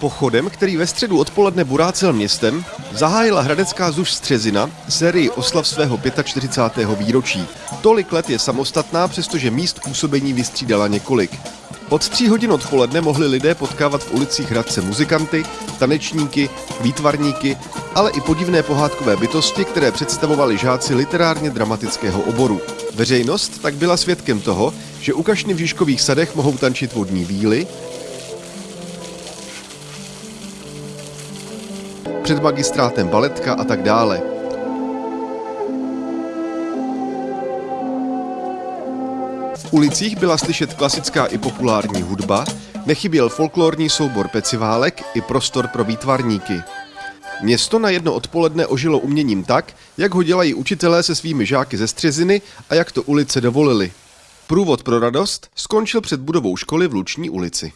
Pochodem, který ve středu odpoledne burácel městem, zahájila hradecká zuž Střezina sérii oslav svého 45. výročí. Tolik let je samostatná, přestože míst působení vystřídala několik. Od tří hodin odpoledne mohli lidé potkávat v ulicích Hradce muzikanty, tanečníky, výtvarníky, ale i podivné pohádkové bytosti, které představovali žáci literárně dramatického oboru. Veřejnost tak byla svědkem toho, že u kašny v Žižkových sadech mohou tančit vodní víly, před magistrátem baletka a tak dále. V ulicích byla slyšet klasická i populární hudba, nechyběl folklorní soubor peciválek i prostor pro výtvarníky. Město na jedno odpoledne ožilo uměním tak, jak ho dělají učitelé se svými žáky ze Střeziny a jak to ulice dovolili. Průvod pro radost skončil před budovou školy v Luční ulici.